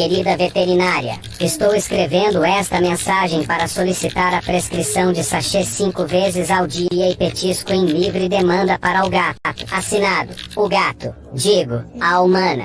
querida veterinária. Estou escrevendo esta mensagem para solicitar a prescrição de sachê cinco vezes ao dia e petisco em livre demanda para o gato. Assinado, o gato. Digo, a humana.